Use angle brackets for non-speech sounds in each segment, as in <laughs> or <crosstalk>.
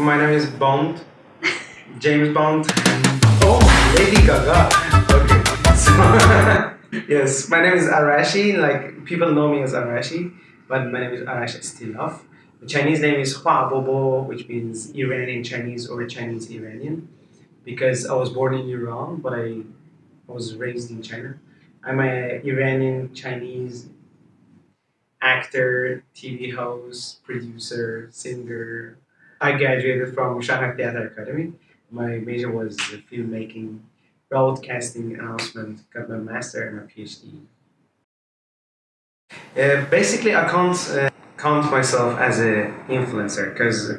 My name is Bond, James Bond. Oh, Lady Gaga. Okay, so <laughs> yes, my name is Arashi. Like people know me as Arashi, but my name is Arashi Stilov. The Chinese name is Hua Bobo, which means Iranian Chinese or Chinese Iranian, because I was born in Iran, but I was raised in China. I'm a Iranian Chinese actor, TV host, producer, singer. I graduated from Shanghai Theater Academy. My major was filmmaking, broadcasting, announcement, got my master and my PhD. Uh, basically, I can't uh, count myself as an influencer because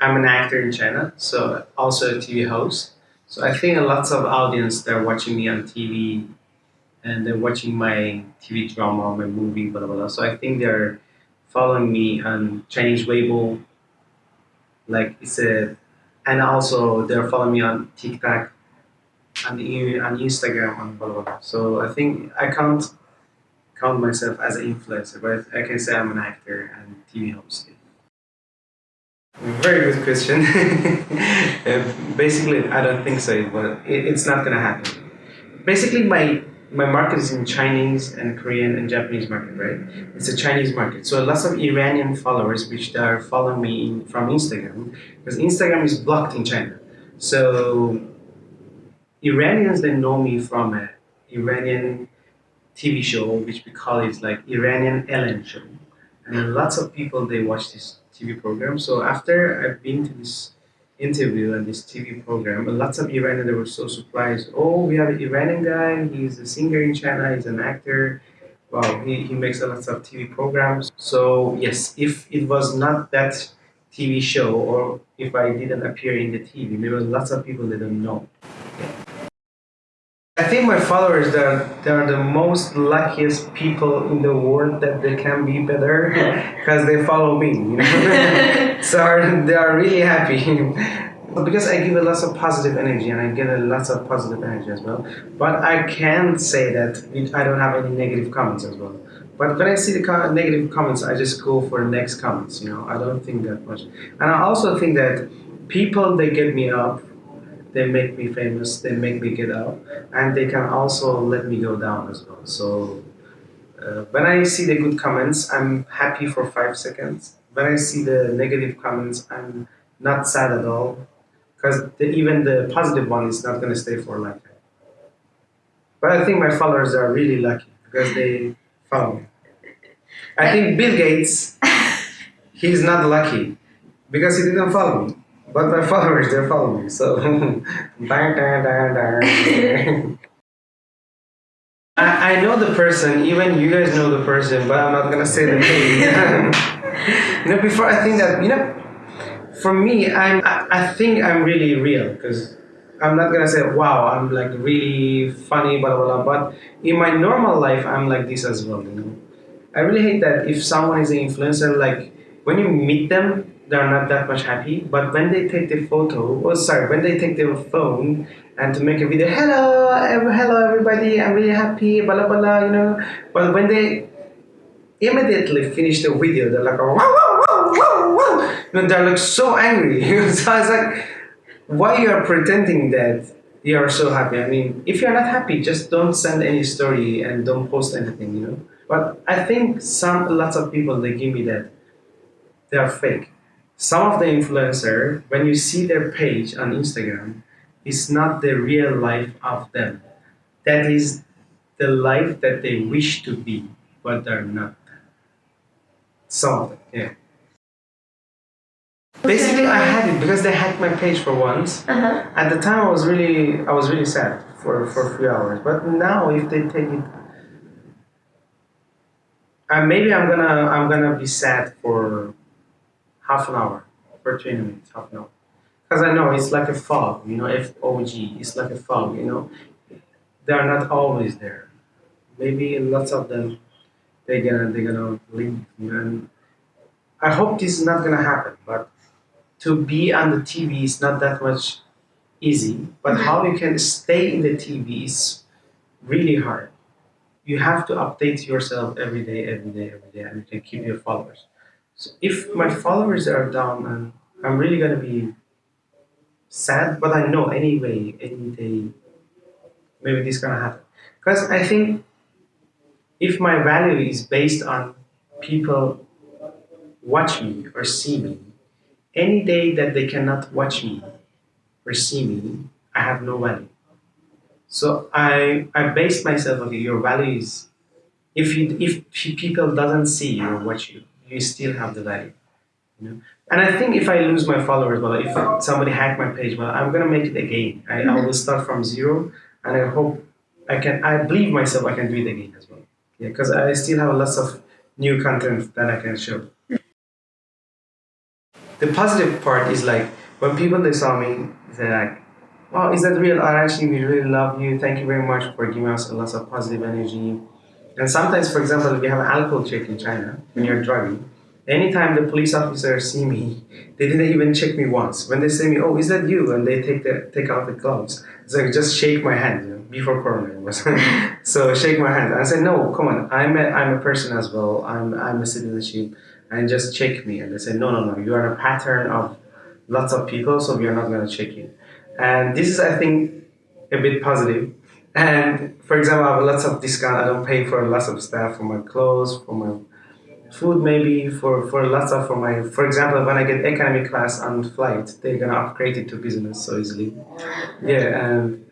I'm an actor in China, so also a TV host. So I think lots of audience they're watching me on TV and they're watching my TV drama, my movie, blah, blah, blah. So I think they're following me on Chinese Weibo, like it's a, and also they're following me on TikTok, on, on Instagram, and blah, blah, blah. So I think I can't count myself as an influencer, but I can say I'm an actor and TV host. Very good question. <laughs> uh, basically, I don't think so, but it, it's not gonna happen. Basically, my my market is in Chinese and Korean and Japanese market, right? It's a Chinese market. So lots of Iranian followers which are following me from Instagram because Instagram is blocked in China. So Iranians they know me from a Iranian TV show which we call it like Iranian Ellen show, and lots of people they watch this TV program. So after I've been to this interview and this TV program, and lots of Iranians they were so surprised. Oh, we have an Iranian guy. He's a singer in China. He's an actor. Wow, he, he makes a lot of TV programs. So yes, if it was not that TV show or if I didn't appear in the TV, maybe lots of people they don't know. I think my followers they're, they're the most luckiest people in the world that they can be better <laughs> because they follow me. You know? <laughs> so they are really happy. because I give a lot of positive energy and I get a lot of positive energy as well. But I can say that I don't have any negative comments as well. But when I see the negative comments, I just go for the next comments. You know, I don't think that much. And I also think that people they get me up they make me famous, they make me get up, and they can also let me go down as well. So uh, when I see the good comments, I'm happy for five seconds. When I see the negative comments, I'm not sad at all, because even the positive one is not going to stay for a lifetime. But I think my followers are really lucky because they follow me. I think Bill Gates, <laughs> he's not lucky because he didn't follow me. But my followers, they're following me, so. <laughs> I, I know the person, even you guys know the person, but I'm not gonna say the name. <laughs> you know, before I think that, you know, for me, I'm, I, I think I'm really real, because I'm not gonna say, wow, I'm like really funny, blah, blah, blah, but in my normal life, I'm like this as well, you know. I really hate that if someone is an influencer, like, when you meet them, they're not that much happy. But when they take the photo, oh sorry, when they take their phone and to make a video, hello, hello everybody, I'm really happy, blah blah blah, you know. But when they immediately finish the video, they're like, wow, wow, wow, wow, wow. You know, they're like so angry. <laughs> so I was like, why you are pretending that you are so happy? I mean, if you're not happy, just don't send any story and don't post anything, you know. But I think some lots of people they give me that they are fake some of the influencer, when you see their page on Instagram, it's not the real life of them. That is the life that they wish to be, but they're not. Some of them, yeah. Basically, I had it because they hacked my page for once. Uh-huh. At the time, I was really, I was really sad for for a few hours. But now, if they take it, uh, maybe I'm gonna, I'm gonna be sad for half an hour for 20 minutes, half an hour. Because I know it's like a fog, you know, FOG, it's like a fog, you know. They are not always there. Maybe lots of them, they're gonna, they're gonna leave. And I hope this is not gonna happen, but to be on the TV is not that much easy. But mm-hmm. how you can stay in the TV is really hard. You have to update yourself every day, every day, every day, and you can keep your followers. So if my followers are down and I'm really gonna be sad, but I know anyway, any day, maybe this gonna happen. Because I think if my value is based on people watch me or see me, any day that they cannot watch me or see me, I have no value. So I I base myself okay, your value is if you if people doesn't see you or watch you, you still have the value. You know? And I think if I lose my followers, well, if somebody hack my page, well, I'm gonna make it again. I, I will mm-hmm. start from zero, and I hope I can. I believe myself I can do it again as well. Yeah, because I still have lots of new content that I can show. The positive part is like when people they saw me, they're like, "Wow, is that real? I actually we really love you. Thank you very much for giving us a lot of positive energy." And sometimes, for example, if you have an alcohol check in China when you're driving, anytime the police officers see me, they didn't even check me once. When they say me, "Oh, is that you?" and they take the take out the gloves, it's like just shake my hand. You know, before Corona was, <laughs> so shake my hand. I said, "No, come on, I'm a, I'm a person as well. I'm I'm a citizenship." And just check me, and they said, "No, no, no. You are a pattern of lots of people, so we are not going to check you." And this is, I think, a bit positive. And for example, I have lots of discount. I don't pay for lots of stuff for my clothes, for my food maybe for for lots of for my for example when I get economy class on flight they're gonna upgrade it to business so easily. Yeah and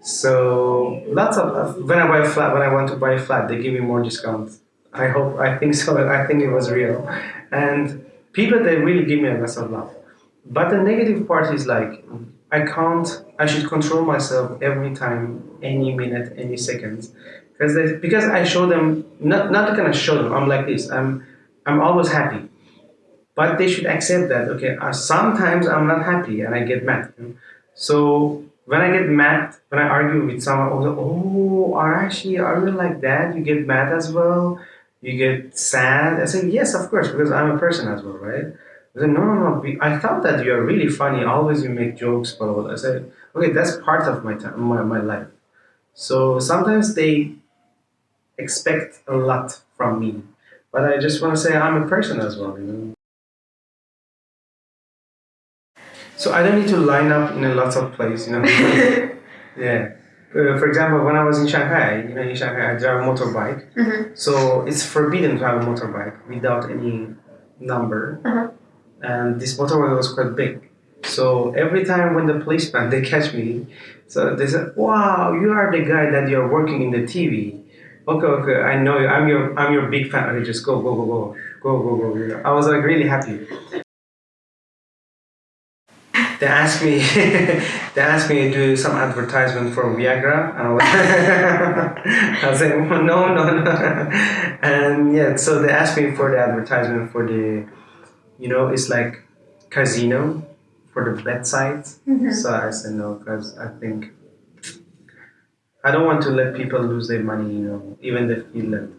so lots of when I buy flat when I want to buy a flat they give me more discount I hope I think so I think it was real. And people they really give me a lot of love. But the negative part is like I can't I should control myself every time any minute any second because they, because I show them not not gonna show them I'm like this I'm I'm always happy. But they should accept that okay uh, sometimes I'm not happy and I get mad. So when I get mad when I argue with someone oh, oh Arashi are you like that? You get mad as well? You get sad? I say yes of course because I'm a person as well right I said, no, no, no. I thought that you are really funny. Always you make jokes, but I said, okay, that's part of my time, my, my life. So sometimes they expect a lot from me. But I just want to say I'm a person as well, you know. So I don't need to line up in a lot of places, you know. <laughs> yeah. Uh, for example, when I was in Shanghai, you know, in Shanghai, I drive a motorbike. Mm-hmm. So it's forbidden to have a motorbike without any number. Uh-huh. And this motorbike was quite big. So every time when the policeman they catch me, so they said, "Wow, you are the guy that you're working in the TV." okay, okay, I know you. I'm your, I'm your big fan. Okay, just go, go, go, go, go, go, go. go. I was like really happy. They asked me, <laughs> they asked me to do some advertisement for Viagra, and I was, <laughs> I was like, no, no, no. <laughs> And yeah, so they asked me for the advertisement for the, you know, it's like casino for the bet sites. Mm-hmm. So I said no because I think I don't want to let people lose their money, you know, even feel that.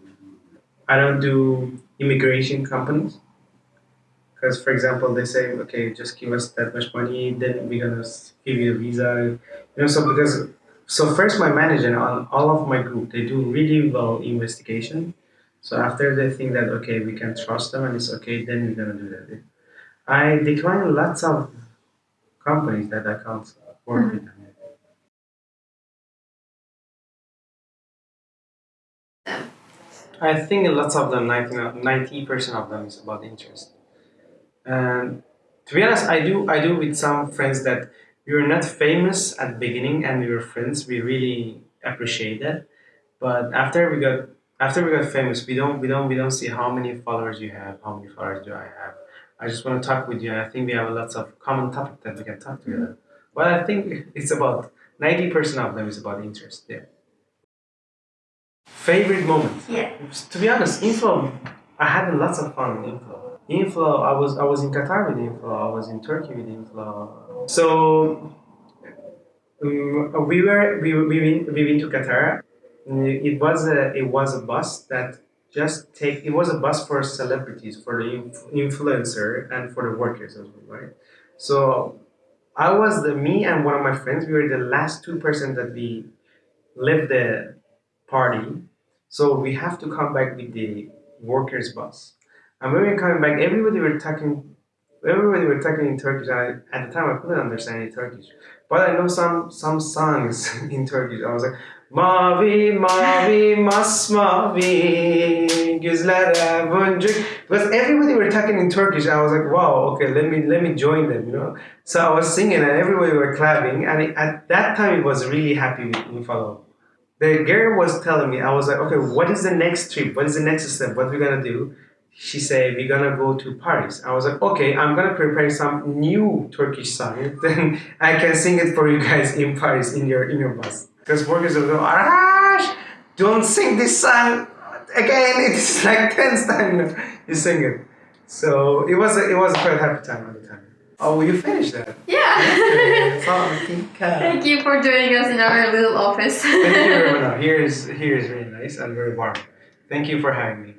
I don't do immigration companies. Because, for example, they say, okay, just give us that much money, then we're going to give you a visa. You know, so because, so first my manager and all, all of my group, they do really well investigation. So after they think that, okay, we can trust them and it's okay, then we're going to do that. I decline lots of companies that I can't work mm-hmm. with them. I think lots of them, 90 percent of them, is about interest. And to be honest, I do I do with some friends that we were not famous at the beginning, and we were friends. We really appreciate that. But after we got after we got famous, we don't we don't we don't see how many followers you have, how many followers do I have. I just want to talk with you. I think we have lots of common topic that we can talk together. But I think <laughs> it's about ninety percent of them is about interest. Yeah. Favorite moment? Yeah. To be honest, Inflow, I had lots of fun in Inflow. Inflow, I was I was in Qatar with Inflow, I was in Turkey with Inflow. So um, we were we we went, we went to Qatar. Uh, it was a it was a bus that just take it was a bus for celebrities for the influencer and for the workers as well, right? So I was the me and one of my friends. We were the last two person that we left the party so we have to come back with the workers' bus. And when we're coming back, everybody were talking everybody were talking in Turkish. I, at the time, I couldn't understand any Turkish, but I know some some songs <laughs> in Turkish. I was like, Mavi mavi masmavi gözlere boncuk. Because everybody were talking in Turkish. I was like, wow, okay, let me let me join them, you know. So I was singing and everybody were clapping. And it, at that time, it was really happy with follow. The girl was telling me, I was like, okay, what is the next trip? What is the next step? What we gonna do? She said, we're gonna go to Paris. I was like, okay, I'm gonna prepare some new Turkish song. <laughs> Then I can sing it for you guys in Paris in your in your bus. Because workers will go, Arash, don't sing this song again. <laughs> It's like 10 times you, sing it. So it was a, it was a quite happy time at the time. Oh, will you finish that? Yeah. Thank <laughs> Thank you for joining us in our little office. Thank you very <laughs> much. Here is here is really nice and very warm. Thank you for having me.